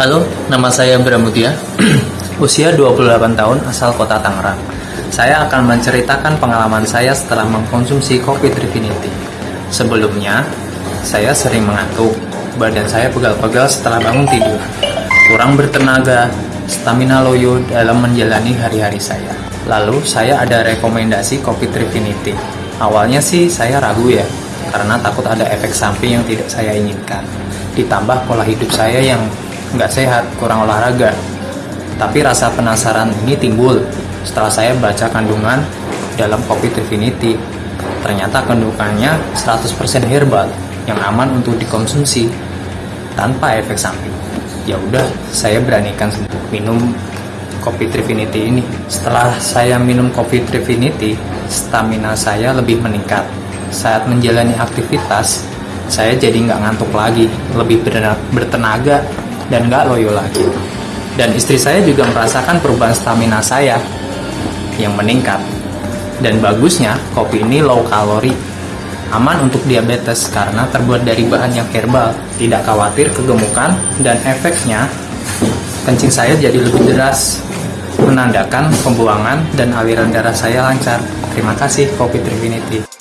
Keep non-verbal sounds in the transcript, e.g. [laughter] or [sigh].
Halo, nama saya Bramutia. [clears throat] Usia 28 tahun, asal kota Tangerang. Saya akan menceritakan pengalaman saya setelah mengkonsumsi kopi Trifinity. Sebelumnya, saya sering mengantuk. Badan saya pegal-pegal setelah bangun tidur. Kurang bertenaga, stamina loyo dalam menjalani hari-hari saya. Lalu, saya ada rekomendasi kopi Trifinity. Awalnya sih saya ragu ya, karena takut ada efek samping yang tidak saya inginkan. Ditambah pola hidup saya yang nggak sehat, kurang olahraga. Tapi rasa penasaran ini timbul setelah saya baca kandungan dalam kopi Trifinity. Ternyata kandungannya 100% herbal yang aman untuk dikonsumsi tanpa efek samping. Ya udah, saya beranikan minum kopi Trifinity ini. Setelah saya minum kopi Trifinity, stamina saya lebih meningkat. Saat menjalani aktivitas, saya jadi nggak ngantuk lagi, lebih bertenaga dan nggak loyo lagi. Dan istri saya juga merasakan perubahan stamina saya yang meningkat. Dan bagusnya, kopi ini low kalori, aman untuk diabetes karena terbuat dari bahan yang herbal, tidak khawatir kegemukan, dan efeknya kencing saya jadi lebih deras, menandakan pembuangan dan aliran darah saya lancar. Terima kasih Kopi Trifinity.